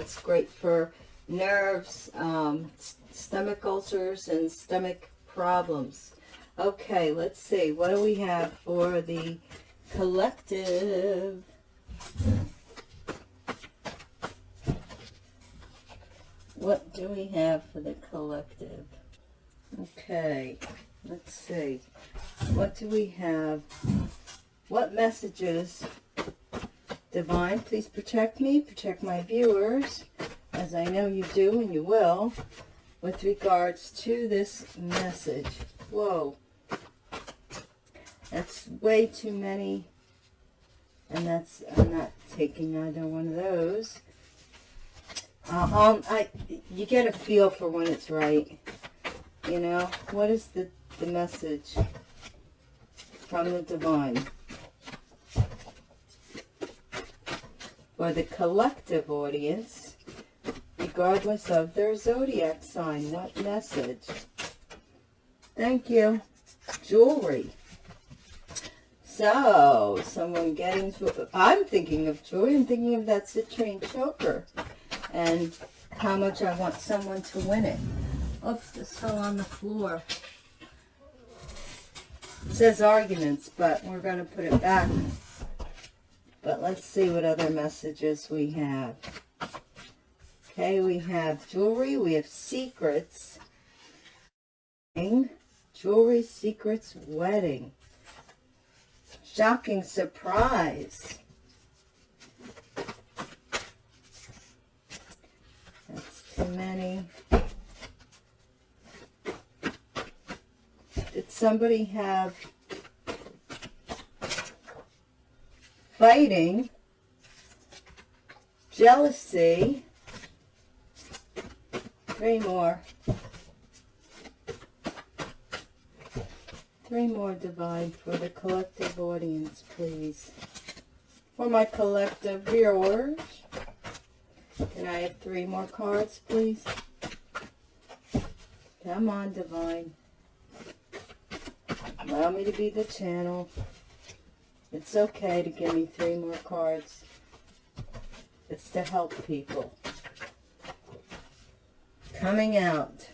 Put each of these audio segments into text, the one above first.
it's great for nerves, um, stomach ulcers, and stomach problems. Okay, let's see. What do we have for the collective? What do we have for the collective? Okay, let's see. What do we have? What messages? Divine, please protect me, protect my viewers, as I know you do and you will, with regards to this message. Whoa. That's way too many. And that's, I'm not taking either one of those. Uh, um, I, you get a feel for when it's right. You know, what is the, the message from the divine? For the collective audience, regardless of their zodiac sign, what message? Thank you. Jewelry. So, someone getting to, I'm thinking of jewelry, I'm thinking of that citrine choker and how much I want someone to win it. Oops, this fell on the floor. It says arguments, but we're going to put it back. But let's see what other messages we have. Okay, we have jewelry, we have secrets. Jewelry, secrets, wedding. Shocking surprise. That's too many. Did somebody have fighting, jealousy, three more. Three more divine for the collective audience, please. For my collective viewers. Can I have three more cards, please? Come on, divine. Allow me to be the channel. It's okay to give me three more cards. It's to help people. Coming out.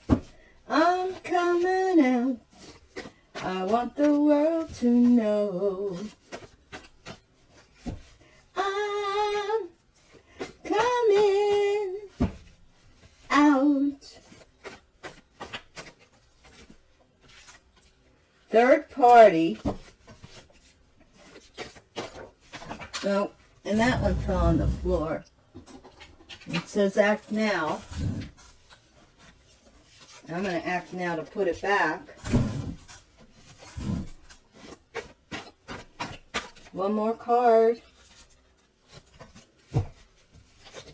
I'm coming out. I want the world to know I'm coming out. Third party. No, and that one fell on the floor. It says act now. I'm going to act now to put it back. One more card.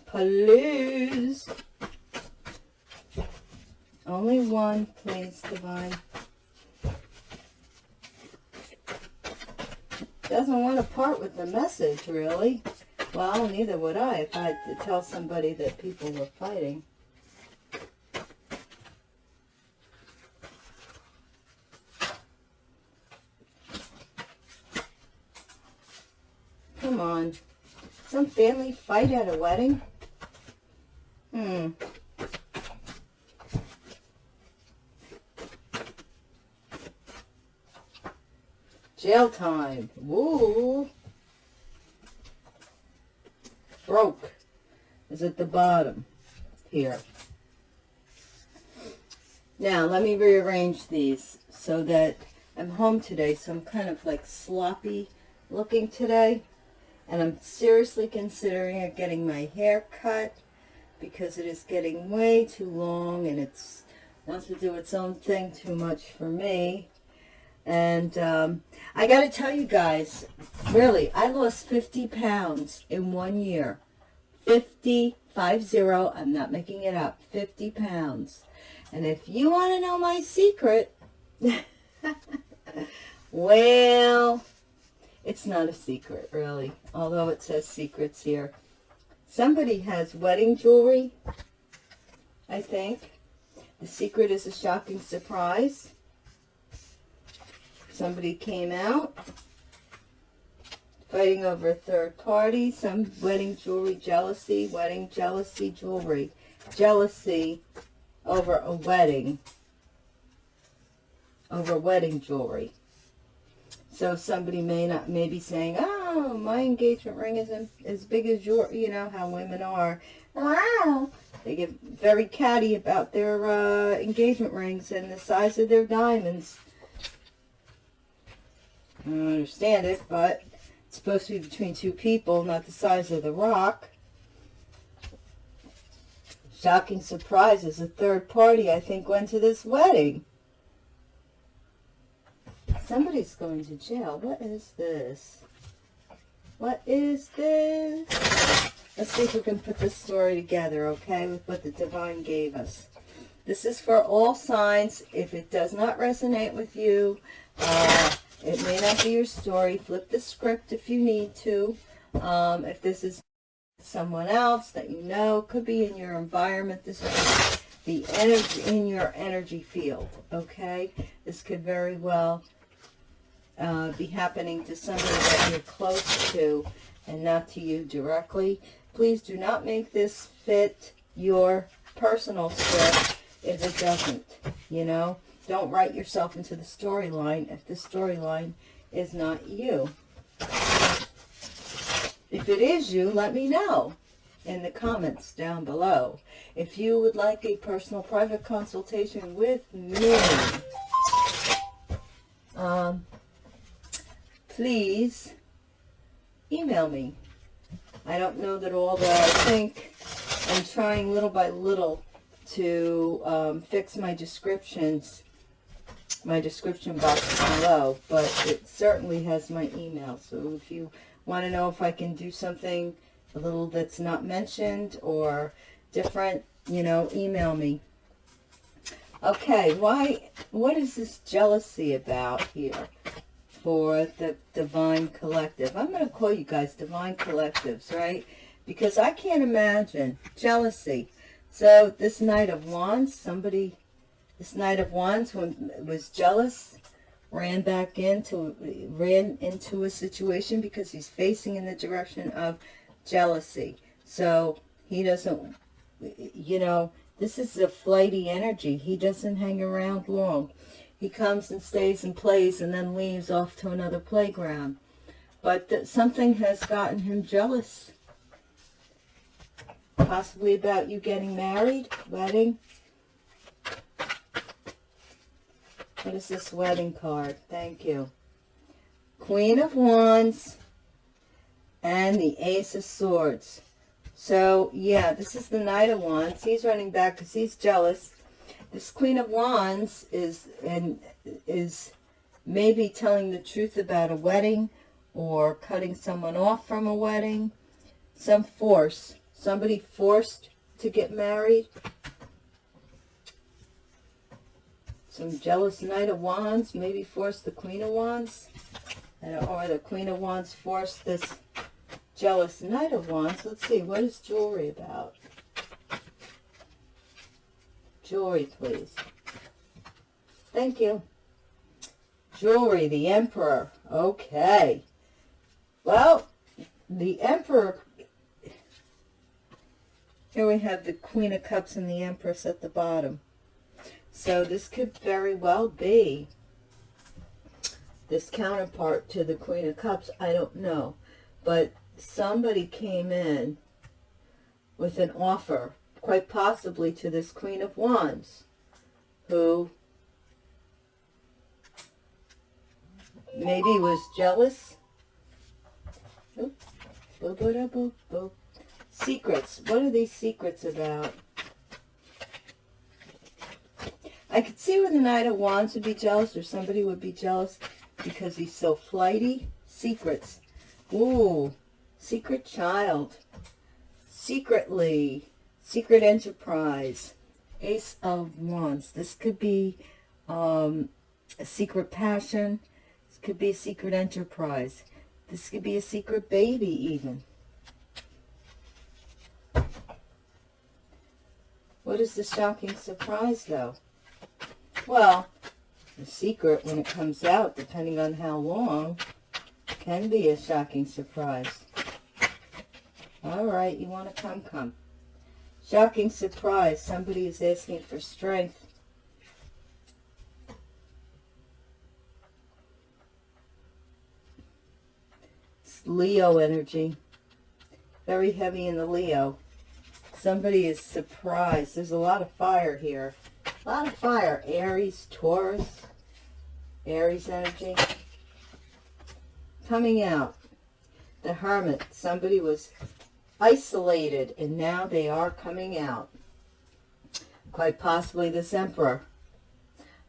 Please. Only one, please, Divine. Doesn't want to part with the message, really. Well, neither would I if I had to tell somebody that people were fighting. Come on. Some family fight at a wedding? Hmm. Jail time. Woo. Broke is at the bottom here. Now, let me rearrange these so that I'm home today, so I'm kind of like sloppy looking today. And I'm seriously considering getting my hair cut because it is getting way too long and it's wants to do its own thing too much for me. And um, I got to tell you guys, really, I lost 50 pounds in one year. 50, 50, I'm not making it up, 50 pounds. And if you want to know my secret, well, it's not a secret, really, although it says secrets here. Somebody has wedding jewelry, I think. The secret is a shocking surprise. Somebody came out. Fighting over a third party, some wedding jewelry, jealousy, wedding jealousy jewelry. Jealousy over a wedding. Over wedding jewelry. So somebody may not may be saying, "Oh, my engagement ring isn't as big as your." You know how women are. Wow, they get very catty about their uh, engagement rings and the size of their diamonds. I don't understand it, but it's supposed to be between two people, not the size of the rock. Shocking surprise is a third party, I think, went to this wedding. Somebody's going to jail. What is this? What is this? Let's see if we can put this story together, okay, with what the divine gave us. This is for all signs. If it does not resonate with you, uh, it may not be your story. Flip the script if you need to. Um, if this is someone else that you know, could be in your environment. This is the energy in your energy field, okay? This could very well uh, be happening to somebody that you're close to and not to you directly. Please do not make this fit your personal script if it doesn't, you know. Don't write yourself into the storyline if the storyline is not you. If it is you, let me know in the comments down below. If you would like a personal private consultation with me, um, please email me. I don't know that all that I think. I'm trying little by little to um, fix my descriptions, my description box below, but it certainly has my email. So if you want to know if I can do something a little that's not mentioned or different, you know, email me. Okay, why, what is this jealousy about here for the Divine Collective? I'm going to call you guys Divine Collectives, right? Because I can't imagine jealousy. So this Knight of Wands, somebody, this Knight of Wands when, was jealous, ran back into, ran into a situation because he's facing in the direction of jealousy. So he doesn't, you know, this is a flighty energy. He doesn't hang around long. He comes and stays and plays and then leaves off to another playground. But something has gotten him jealous. Possibly about you getting married, wedding. What is this wedding card? Thank you. Queen of Wands and the Ace of Swords. So, yeah, this is the Knight of Wands. He's running back because he's jealous. This Queen of Wands is and is maybe telling the truth about a wedding or cutting someone off from a wedding. Some force. Somebody forced to get married. Some jealous Knight of Wands maybe forced the Queen of Wands. Or the Queen of Wands forced this jealous Knight of Wands. Let's see, what is jewelry about? Jewelry, please. Thank you. Jewelry, the Emperor. Okay. Well, the Emperor... Here we have the Queen of Cups and the Empress at the bottom. So this could very well be this counterpart to the Queen of Cups. I don't know. But somebody came in with an offer, quite possibly to this Queen of Wands, who maybe was jealous. Secrets. What are these secrets about? I could see where the Knight of Wands would be jealous or somebody would be jealous because he's so flighty. Secrets. Ooh, secret child. Secretly. Secret enterprise. Ace of Wands. This could be um, a secret passion. This could be a secret enterprise. This could be a secret baby even. What is the shocking surprise though? Well, the secret when it comes out, depending on how long, Can be a shocking surprise. All right, you want to come, come. Shocking surprise. Somebody is asking for strength. Leo energy. Very heavy in the Leo. Somebody is surprised. There's a lot of fire here. A lot of fire. Aries, Taurus, Aries energy. Coming out. The Hermit. Somebody was isolated and now they are coming out. Quite possibly this Emperor.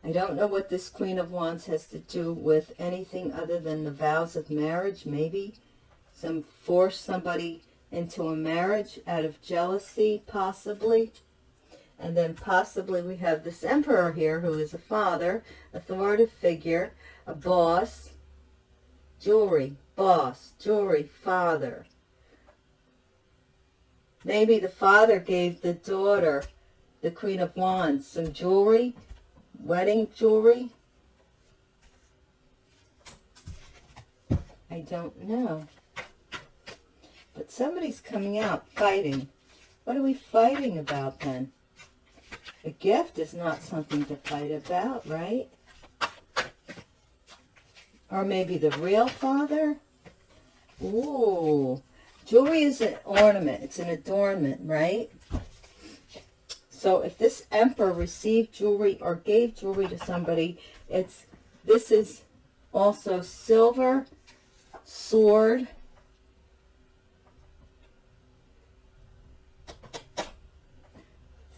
I don't know what this Queen of Wands has to do with anything other than the vows of marriage. Maybe some force somebody into a marriage out of jealousy, possibly. And then possibly we have this emperor here who is a father, authoritative figure, a boss, jewelry, boss, jewelry, father. Maybe the father gave the daughter, the Queen of Wands, some jewelry, wedding jewelry. I don't know. But somebody's coming out fighting. What are we fighting about then? A gift is not something to fight about, right? Or maybe the real father? Ooh. Jewelry is an ornament. It's an adornment, right? So if this emperor received jewelry or gave jewelry to somebody, it's this is also silver, sword,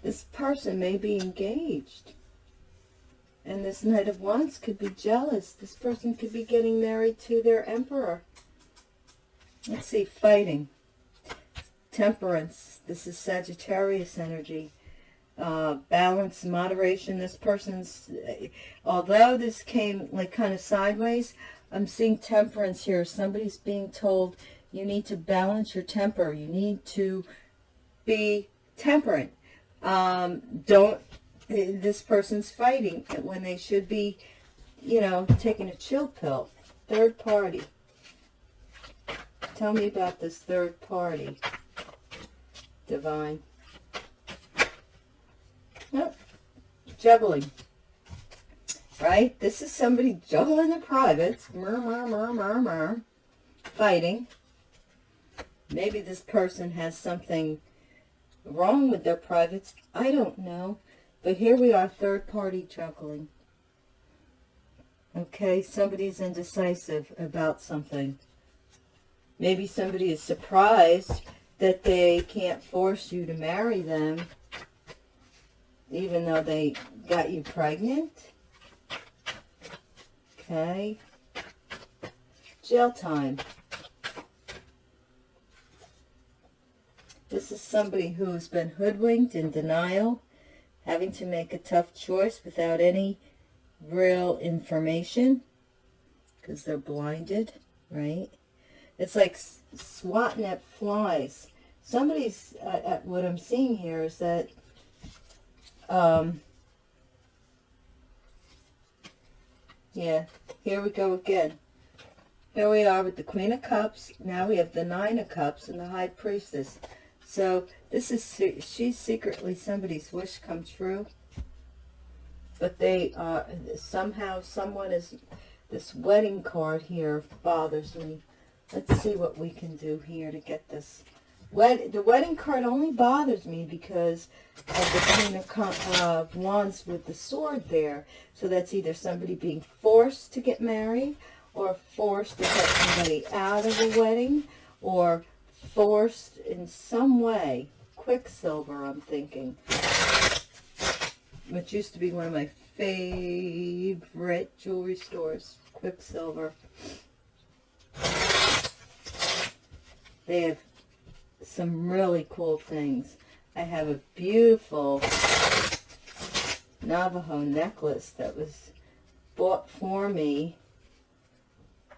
This person may be engaged. And this Knight of Wands could be jealous. This person could be getting married to their Emperor. Let's see, fighting. Temperance. This is Sagittarius energy. Uh, balance, moderation. This person's, although this came like kind of sideways, I'm seeing temperance here. Somebody's being told you need to balance your temper. You need to be temperate um, don't, this person's fighting when they should be, you know, taking a chill pill. Third party. Tell me about this third party. Divine. Oh, juggling. Right? This is somebody juggling the privates. Mur, mur, mur, mur, mur. Fighting. Maybe this person has something wrong with their privates. I don't know. But here we are, third-party juggling. Okay, somebody's indecisive about something. Maybe somebody is surprised that they can't force you to marry them, even though they got you pregnant. Okay. Jail time. This is somebody who's been hoodwinked in denial, having to make a tough choice without any real information because they're blinded, right? It's like swatting at flies. Somebody's, uh, at what I'm seeing here is that, um, yeah, here we go again. Here we are with the Queen of Cups. Now we have the Nine of Cups and the High Priestess. So this is, she's secretly somebody's wish come true. But they, uh, somehow someone is, this wedding card here bothers me. Let's see what we can do here to get this. Wed the wedding card only bothers me because of the Queen of uh, Wands with the sword there. So that's either somebody being forced to get married or forced to get somebody out of a wedding or forced in some way. Quicksilver, I'm thinking. Which used to be one of my favorite jewelry stores. Quicksilver. They have some really cool things. I have a beautiful Navajo necklace that was bought for me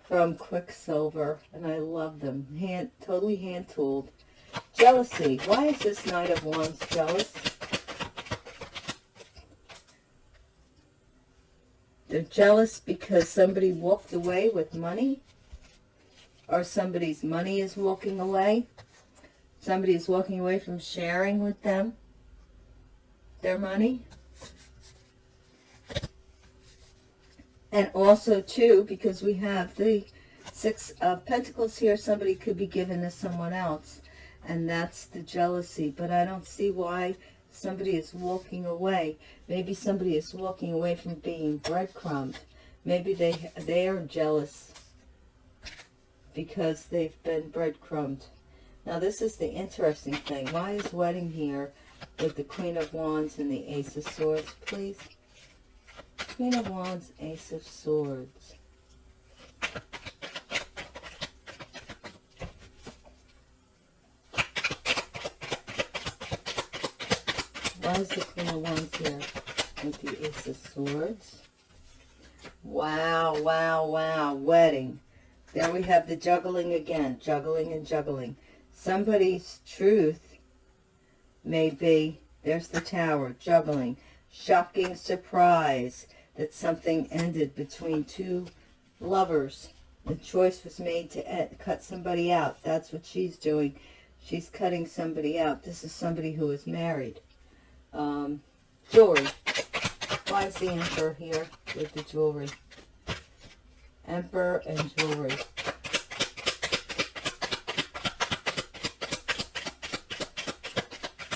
from Quicksilver, and I love them. Hand, totally hand-tooled. Jealousy. Why is this Knight of Wands jealous? They're jealous because somebody walked away with money. or somebody's money is walking away. Somebody is walking away from sharing with them their money. And also, too, because we have the Six of Pentacles here, somebody could be given to someone else. And that's the jealousy. But I don't see why somebody is walking away. Maybe somebody is walking away from being breadcrumbed. Maybe they, they are jealous because they've been breadcrumbed. Now, this is the interesting thing. Why is wedding here with the Queen of Wands and the Ace of Swords, please? Queen of Wands, Ace of Swords. Why is the Queen of Wands here with the Ace of Swords? Wow, wow, wow. Wedding. There we have the juggling again. Juggling and juggling. Somebody's truth may be, there's the tower, juggling shocking surprise that something ended between two lovers. The choice was made to cut somebody out. That's what she's doing. She's cutting somebody out. This is somebody who is married. Um, jewelry. Why is the Emperor here with the jewelry? Emperor and jewelry.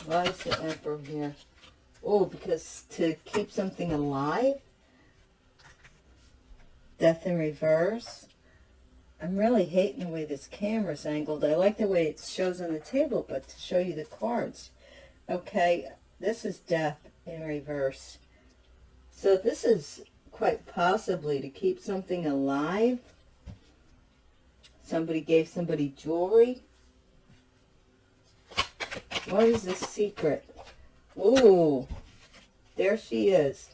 Why is the Emperor here? Oh, because to keep something alive? Death in reverse? I'm really hating the way this camera's angled. I like the way it shows on the table, but to show you the cards. Okay, this is death in reverse. So this is quite possibly to keep something alive. Somebody gave somebody jewelry. What is the secret? Ooh, there she is.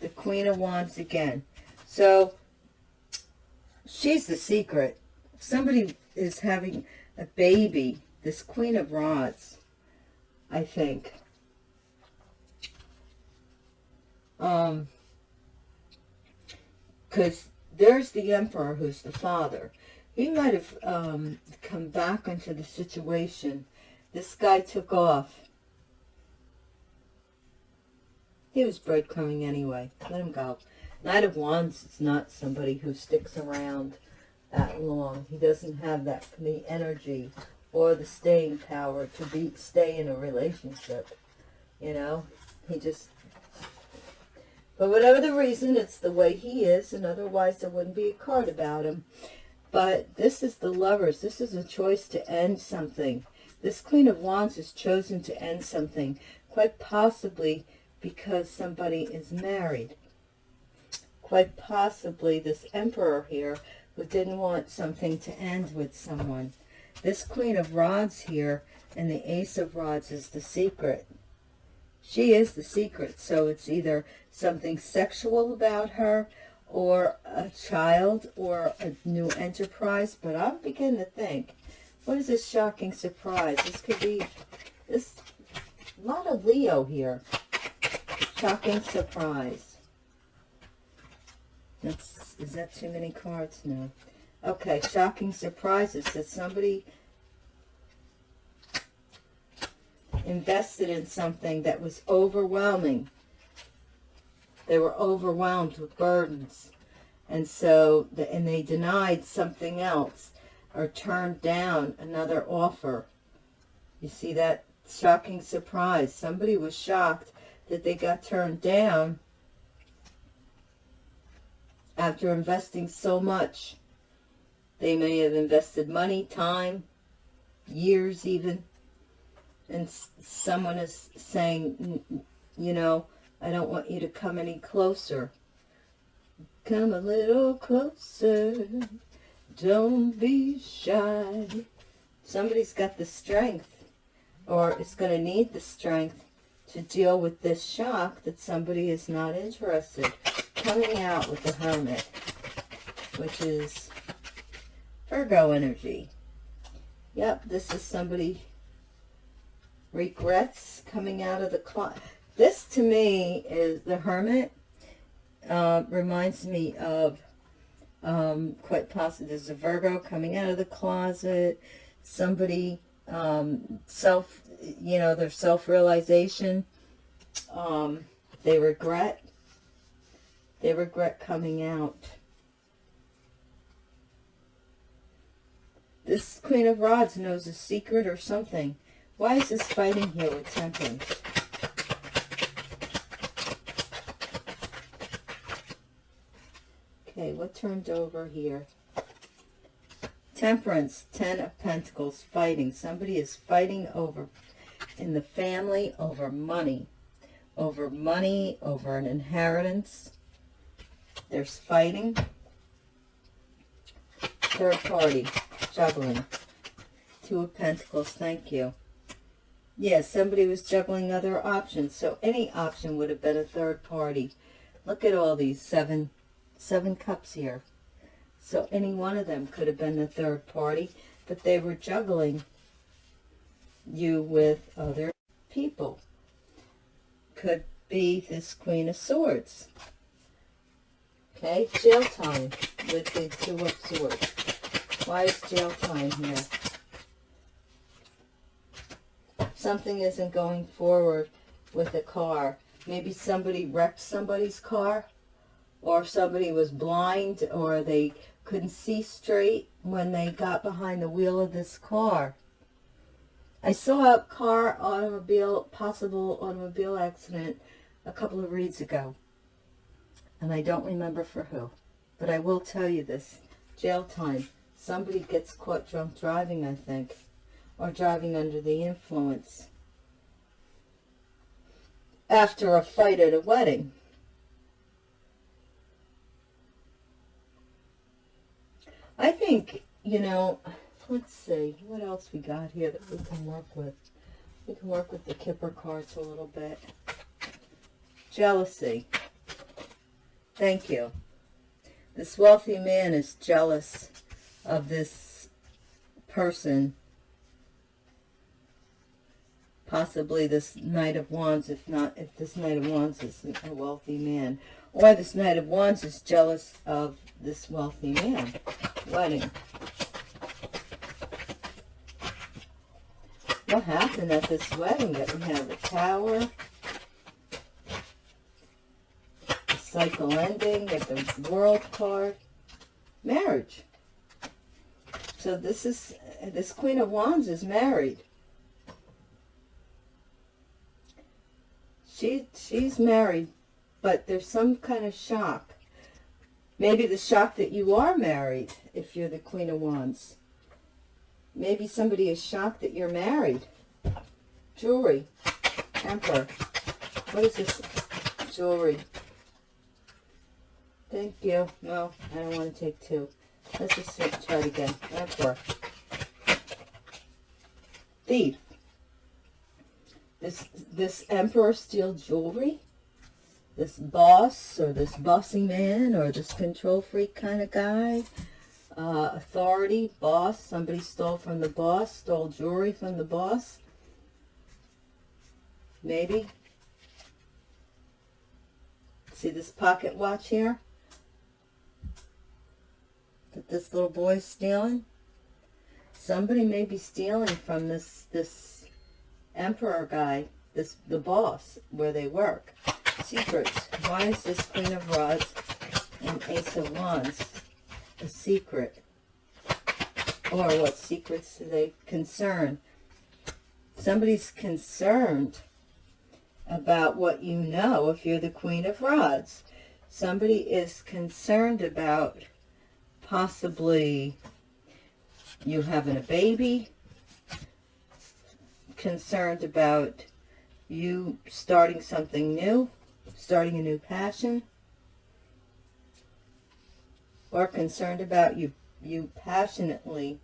The Queen of Wands again. So, she's the secret. Somebody is having a baby. This Queen of Rods, I think. Um, because there's the Emperor who's the father. He might have um, come back into the situation. This guy took off He was breadcrumbing anyway. Let him go. Knight of Wands is not somebody who sticks around that long. He doesn't have that the energy or the staying power to be stay in a relationship. You know, he just. But whatever the reason, it's the way he is, and otherwise there wouldn't be a card about him. But this is the lovers. This is a choice to end something. This Queen of Wands has chosen to end something. Quite possibly because somebody is married. Quite possibly this emperor here who didn't want something to end with someone. This queen of rods here and the ace of rods is the secret. She is the secret, so it's either something sexual about her or a child or a new enterprise. But I'm beginning to think, what is this shocking surprise? This could be this lot of Leo here. Shocking surprise. That's, is that too many cards? No. Okay, shocking surprises that somebody invested in something that was overwhelming. They were overwhelmed with burdens. And so, and they denied something else or turned down another offer. You see that shocking surprise. Somebody was shocked that they got turned down after investing so much. They may have invested money, time, years even, and someone is saying, you know, I don't want you to come any closer. Come a little closer. Don't be shy. Somebody's got the strength, or is going to need the strength to deal with this shock that somebody is not interested. Coming out with the Hermit, which is Virgo energy. Yep, this is somebody regrets coming out of the closet. This to me is the Hermit. Uh, reminds me of Um, quite possibly there's a Virgo coming out of the closet. Somebody um, self, you know, their self-realization. Um, they regret. They regret coming out. This Queen of Rods knows a secret or something. Why is this fighting here with Temperance? Okay, what turned over here? Temperance, Ten of Pentacles, fighting. Somebody is fighting over, in the family, over money. Over money, over an inheritance. There's fighting. Third party, juggling. Two of Pentacles, thank you. Yes, somebody was juggling other options. So any option would have been a third party. Look at all these seven, seven cups here. So any one of them could have been the third party, but they were juggling you with other people. Could be this Queen of Swords. Okay, jail time with the Two of Swords. Why is jail time here? Something isn't going forward with the car. Maybe somebody wrecked somebody's car or somebody was blind or they couldn't see straight when they got behind the wheel of this car. I saw a car automobile, possible automobile accident a couple of reads ago. And I don't remember for who. But I will tell you this. Jail time. Somebody gets caught drunk driving, I think. Or driving under the influence. After a fight at a wedding. I think, you know, let's see, what else we got here that we can work with? We can work with the Kipper cards a little bit. Jealousy. Thank you. This wealthy man is jealous of this person. Possibly this Knight of Wands, if not, if this Knight of Wands is a wealthy man. Or this Knight of Wands is jealous of this wealthy man. Wedding. What happened at this wedding? That we have the tower, the cycle ending, get the world card, marriage. So this is, this Queen of Wands is married. She, she's married, but there's some kind of shock. Maybe the shock that you are married, if you're the Queen of Wands. Maybe somebody is shocked that you're married. Jewelry. Emperor. What is this jewelry? Thank you. No, I don't want to take two. Let's just try it again. Emperor. Thief. This, this Emperor steal jewelry? this boss or this bossy man or this control freak kind of guy. Uh, authority, boss, somebody stole from the boss, stole jewelry from the boss. Maybe. See this pocket watch here? That this little boy's stealing? Somebody may be stealing from this, this emperor guy, this the boss, where they work. Secrets. Why is this Queen of Rods and Ace of Wands a secret? Or what secrets do they concern? Somebody's concerned about what you know if you're the Queen of Rods. Somebody is concerned about possibly you having a baby, concerned about you starting something new, starting a new passion, or concerned about you, you passionately.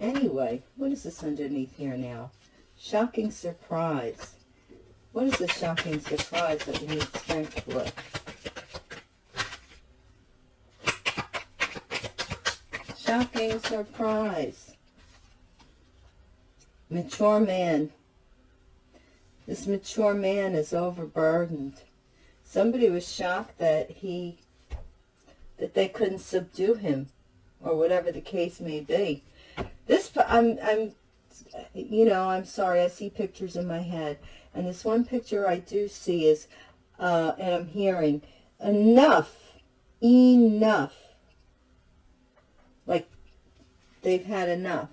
Anyway, what is this underneath here now? Shocking surprise. What is the shocking surprise that we need strength for? Shocking surprise. Mature man. This mature man is overburdened. Somebody was shocked that he that they couldn't subdue him or whatever the case may be. This, I'm, I'm, you know, I'm sorry, I see pictures in my head. And this one picture I do see is, uh, and I'm hearing, enough, enough. Like, they've had enough.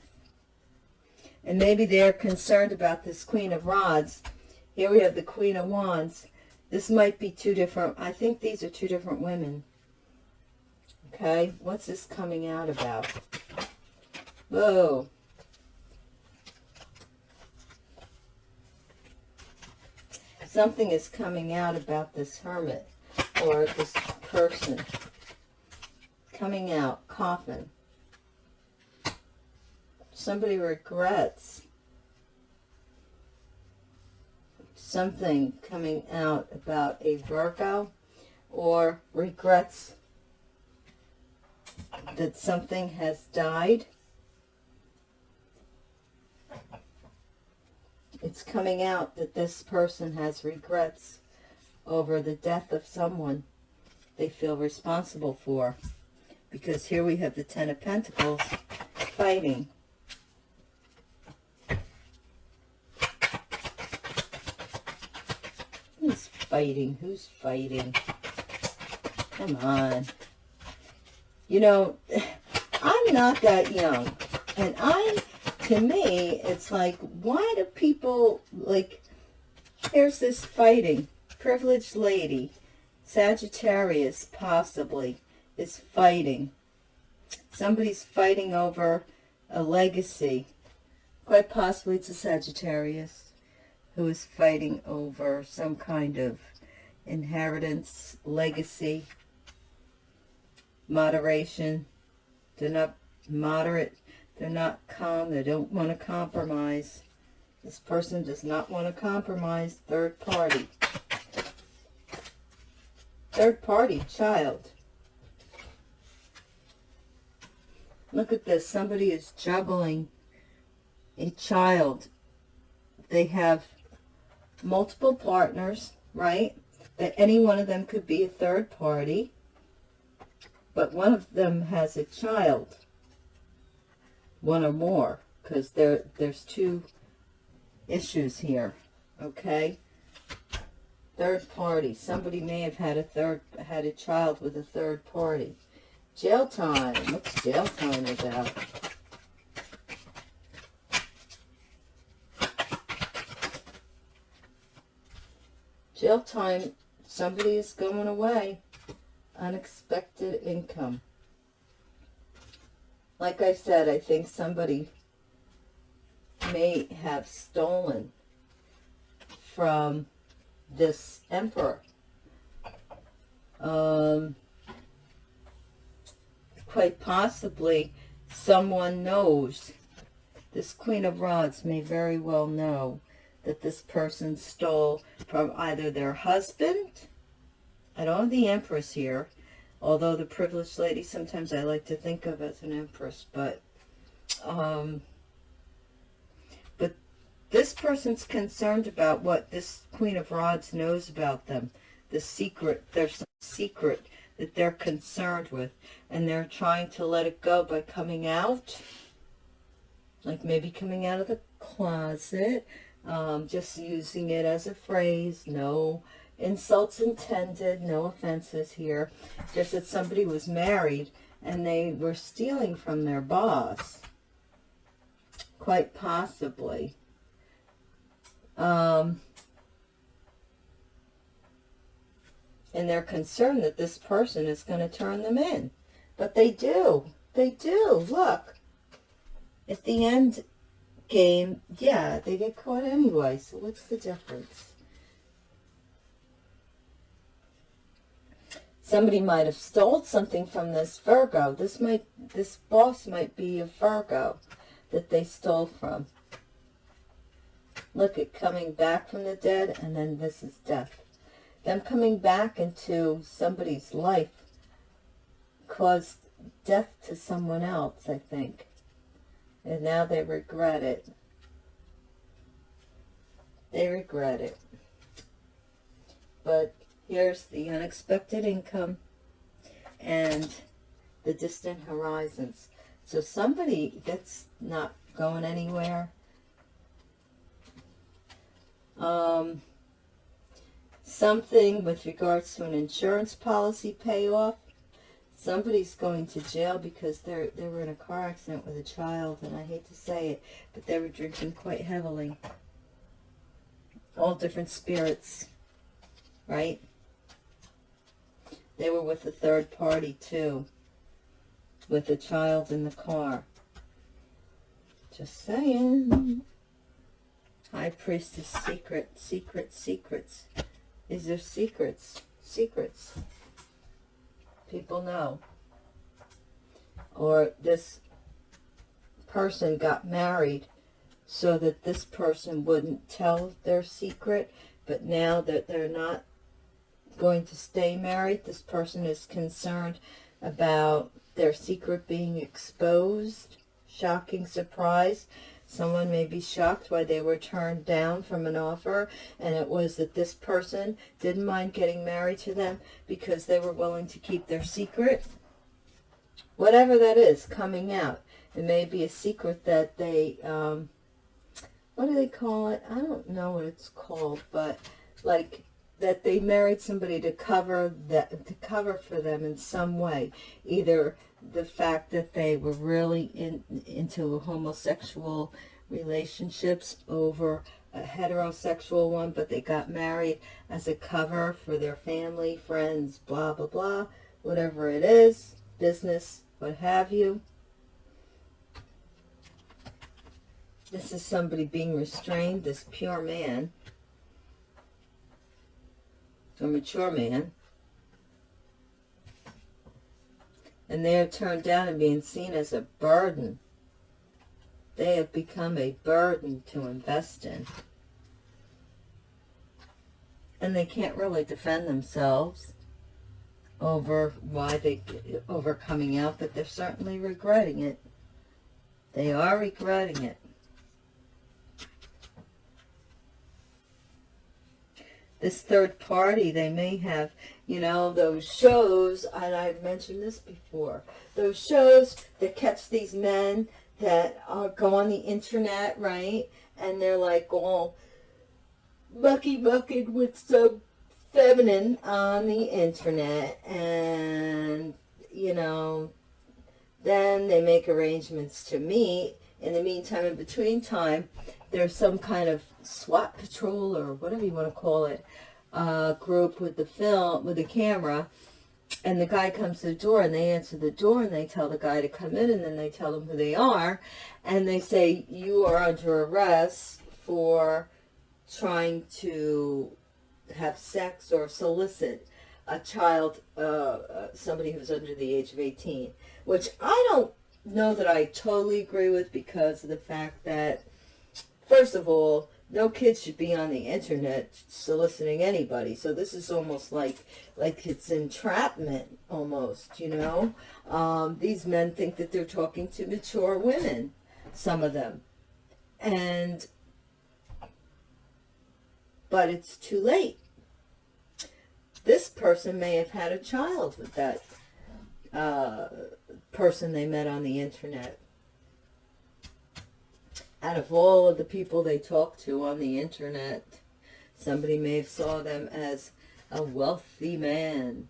And maybe they're concerned about this Queen of Rods. Here we have the Queen of Wands. This might be two different, I think these are two different women. Okay, what's this coming out about? Whoa. Something is coming out about this hermit or this person. Coming out, coffin. Somebody regrets something coming out about a Virgo or regrets that something has died. It's coming out that this person has regrets over the death of someone they feel responsible for. Because here we have the Ten of Pentacles fighting. Who's fighting? Who's fighting? Come on. You know, I'm not that young. And I, to me, it's like, why do people, like, here's this fighting. Privileged lady, Sagittarius, possibly, is fighting. Somebody's fighting over a legacy. Quite possibly it's a Sagittarius who is fighting over some kind of inheritance, legacy, moderation. They're not moderate. They're not calm. They don't want to compromise. This person does not want to compromise third party. Third party child. Look at this. Somebody is juggling a child. They have multiple partners, right? That any one of them could be a third party but one of them has a child, one or more, because there there's two issues here, okay? Third party. Somebody may have had a third had a child with a third party. Jail time. What's jail time about? Jail time. Somebody is going away unexpected income. Like I said, I think somebody may have stolen from this emperor. Um, quite possibly someone knows, this Queen of Rods may very well know that this person stole from either their husband I don't have the Empress here, although the privileged lady sometimes I like to think of as an Empress, but um, but this person's concerned about what this Queen of Rods knows about them, the secret, there's some secret that they're concerned with, and they're trying to let it go by coming out, like maybe coming out of the closet, um, just using it as a phrase, no insults intended, no offenses here, just that somebody was married and they were stealing from their boss, quite possibly. Um, and they're concerned that this person is going to turn them in. But they do. They do. Look. At the end game, yeah, they get caught anyway. So what's the difference? Somebody might have stole something from this Virgo. This might, this boss might be a Virgo that they stole from. Look at coming back from the dead, and then this is death. Them coming back into somebody's life caused death to someone else, I think. And now they regret it. They regret it. But Here's the unexpected income. and the distant horizons. So somebody that's not going anywhere. Um, something with regards to an insurance policy payoff. Somebody's going to jail because they're they were in a car accident with a child, and I hate to say it, but they were drinking quite heavily. All different spirits, right? They were with a third party too, with a child in the car. Just saying. High Priestess secret, secret, secrets. Is there secrets? Secrets. People know. Or this person got married so that this person wouldn't tell their secret, but now that they're not going to stay married, this person is concerned about their secret being exposed. Shocking surprise. Someone may be shocked why they were turned down from an offer, and it was that this person didn't mind getting married to them because they were willing to keep their secret. Whatever that is, coming out. It may be a secret that they, um, what do they call it? I don't know what it's called, but like that they married somebody to cover that to cover for them in some way, either the fact that they were really in, into homosexual relationships over a heterosexual one, but they got married as a cover for their family, friends, blah, blah, blah, whatever it is, business, what have you. This is somebody being restrained, this pure man, a mature man, and they are turned down and being seen as a burden. They have become a burden to invest in. And they can't really defend themselves over why they over coming out, but they're certainly regretting it. They are regretting it. This third party, they may have you know, those shows, and I've mentioned this before, those shows that catch these men that go on the internet, right? And they're like all mucky mucking with some feminine on the internet. And, you know, then they make arrangements to meet. In the meantime, in between time, there's some kind of SWAT patrol or whatever you want to call it uh, group with the film, with the camera, and the guy comes to the door and they answer the door and they tell the guy to come in and then they tell him who they are and they say you are under arrest for trying to have sex or solicit a child uh, uh, somebody who's under the age of 18 which i don't know that i totally agree with because of the fact that first of all no kids should be on the internet soliciting anybody. So this is almost like like it's entrapment almost, you know. Um, these men think that they're talking to mature women, some of them. And, but it's too late. This person may have had a child with that uh, person they met on the internet out of all of the people they talk to on the internet, somebody may have saw them as a wealthy man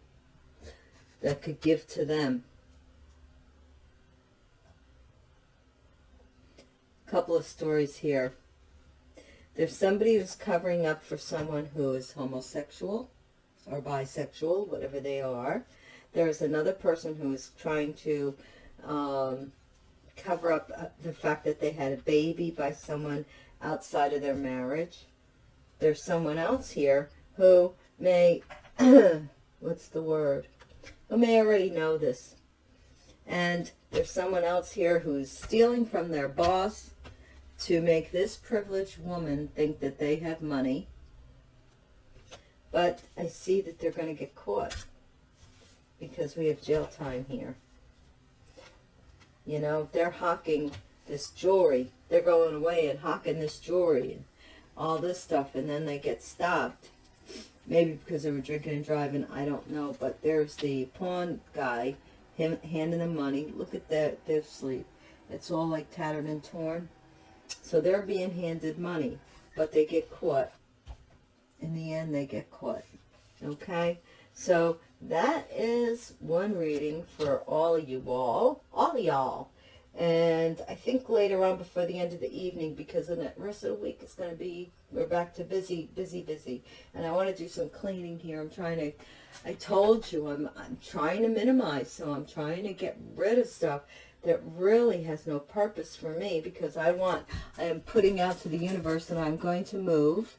that could give to them. A couple of stories here. There's somebody who's covering up for someone who is homosexual or bisexual, whatever they are. There's another person who is trying to um, cover up uh, the fact that they had a baby by someone outside of their marriage. There's someone else here who may, what's the word, who may already know this. And there's someone else here who's stealing from their boss to make this privileged woman think that they have money. But I see that they're going to get caught because we have jail time here. You know, they're hawking this jewelry. They're going away and hawking this jewelry and all this stuff, and then they get stopped. Maybe because they were drinking and driving, I don't know. But there's the pawn guy, him handing them money. Look at their, their sleeve. It's all like tattered and torn. So they're being handed money, but they get caught. In the end, they get caught. Okay? So that is one reading for all of you all. All of y'all. And I think later on before the end of the evening, because the rest of the week is going to be, we're back to busy, busy, busy. And I want to do some cleaning here. I'm trying to, I told you, I'm, I'm trying to minimize. So I'm trying to get rid of stuff that really has no purpose for me because I want, I am putting out to the universe that I'm going to move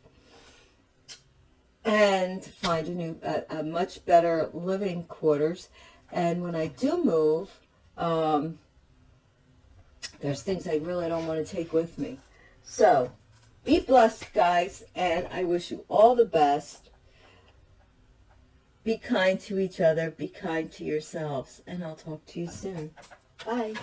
and find a new, a, a much better living quarters. And when I do move, um, there's things I really don't want to take with me. So, be blessed, guys, and I wish you all the best. Be kind to each other. Be kind to yourselves. And I'll talk to you soon. Bye.